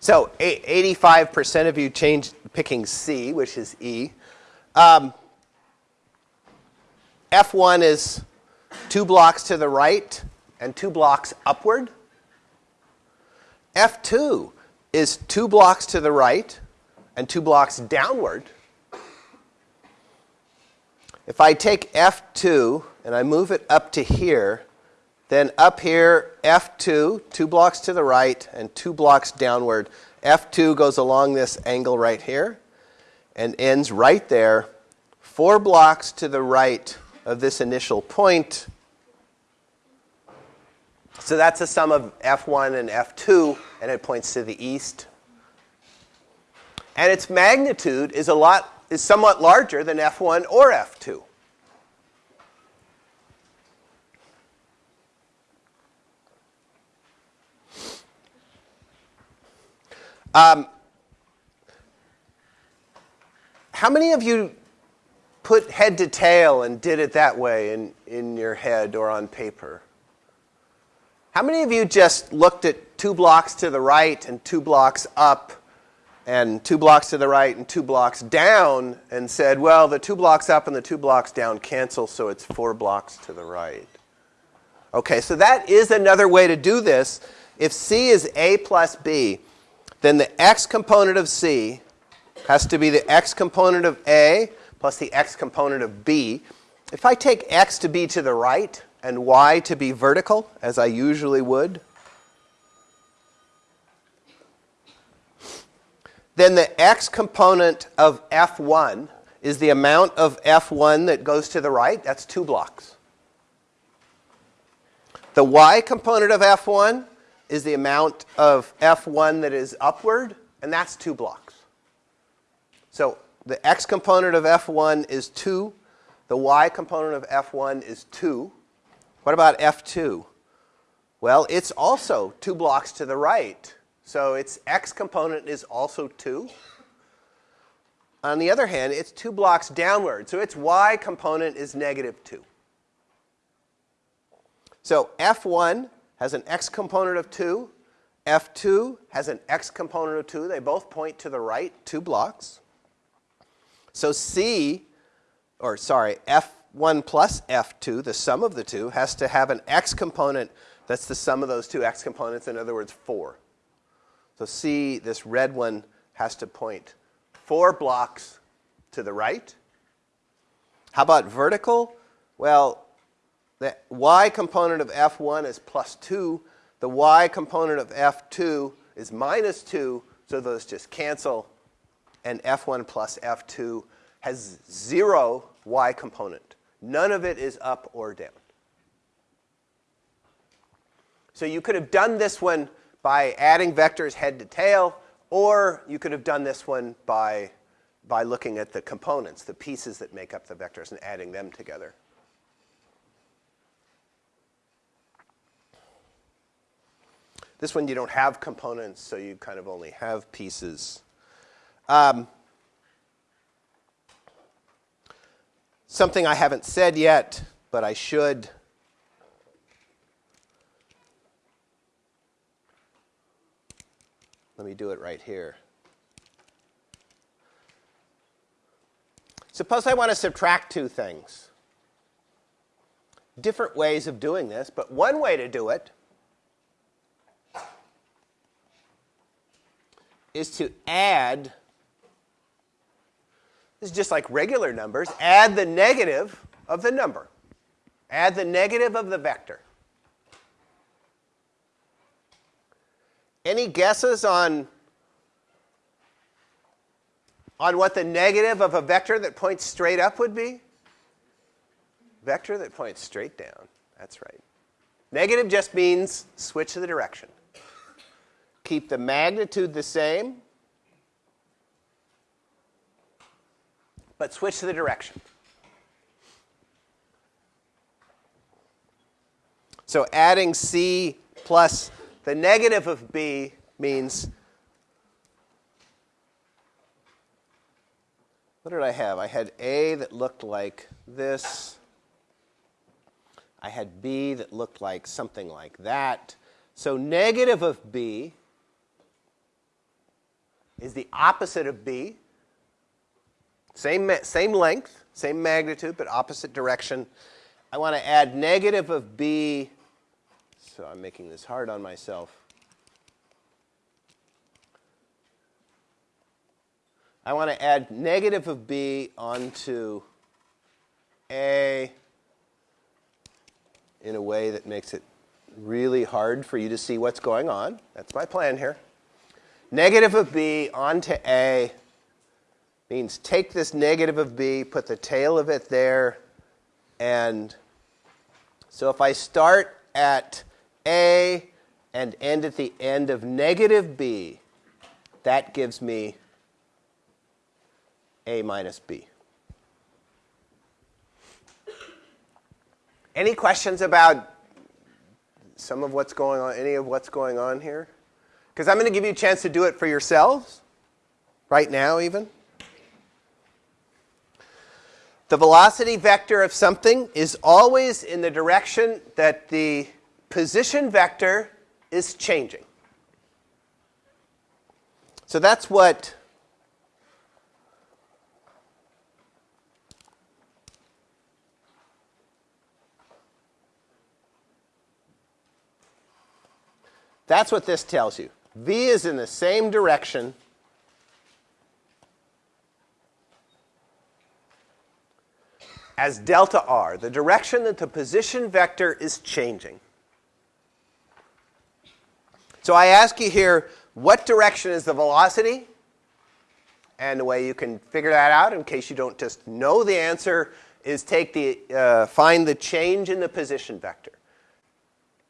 So 85% of you changed picking C, which is E. Um, F1 is two blocks to the right and two blocks upward. F2 is two blocks to the right and two blocks downward. If I take F2 and I move it up to here, then up here, F2, two blocks to the right and two blocks downward. F2 goes along this angle right here and ends right there, four blocks to the right of this initial point. So that's the sum of F1 and F2, and it points to the east. And its magnitude is a lot is somewhat larger than F1 or F2. Um, how many of you put head to tail and did it that way in, in your head or on paper? How many of you just looked at two blocks to the right and two blocks up and two blocks to the right and two blocks down and said, well, the two blocks up and the two blocks down cancel, so it's four blocks to the right? Okay, so that is another way to do this. If C is A plus B, then the x component of C has to be the x component of A plus the x component of B. If I take x to be to the right and y to be vertical, as I usually would, then the x component of F1 is the amount of F1 that goes to the right. That's two blocks. The y component of F1 is the amount of F1 that is upward, and that's two blocks. So the x component of F1 is 2. The y component of F1 is 2. What about F2? Well, it's also two blocks to the right. So its x component is also 2. On the other hand, it's two blocks downward. So its y component is negative 2. So F1 has an x component of 2. F2 has an x component of 2. They both point to the right, two blocks. So C, or sorry, F1 plus F2, the sum of the two, has to have an x component that's the sum of those two x components, in other words, 4. So C, this red one, has to point four blocks to the right. How about vertical? Well, the y component of F1 is plus 2. The y component of F2 is minus 2, so those just cancel. And F1 plus F2 has 0 y component. None of it is up or down. So you could have done this one by adding vectors head to tail, or you could have done this one by, by looking at the components, the pieces that make up the vectors, and adding them together. This one you don't have components, so you kind of only have pieces. Um, something I haven't said yet, but I should. Let me do it right here. Suppose I want to subtract two things. Different ways of doing this, but one way to do it is to add, this is just like regular numbers, add the negative of the number. Add the negative of the vector. Any guesses on, on what the negative of a vector that points straight up would be? Vector that points straight down. That's right. Negative just means switch the direction keep the magnitude the same, but switch the direction. So adding C plus the negative of B means, what did I have? I had A that looked like this. I had B that looked like something like that. So negative of B is the opposite of b. Same, same length, same magnitude, but opposite direction. I want to add negative of b, so I'm making this hard on myself. I want to add negative of b onto a in a way that makes it really hard for you to see what's going on. That's my plan here. Negative of b onto a means take this negative of b, put the tail of it there, and so if I start at a and end at the end of negative b, that gives me a minus b. Any questions about some of what's going on, any of what's going on here? Because I'm going to give you a chance to do it for yourselves, right now even. The velocity vector of something is always in the direction that the position vector is changing. So that's what That's what this tells you. V is in the same direction as delta r, the direction that the position vector is changing. So I ask you here, what direction is the velocity? And the way you can figure that out, in case you don't just know the answer, is take the, uh, find the change in the position vector.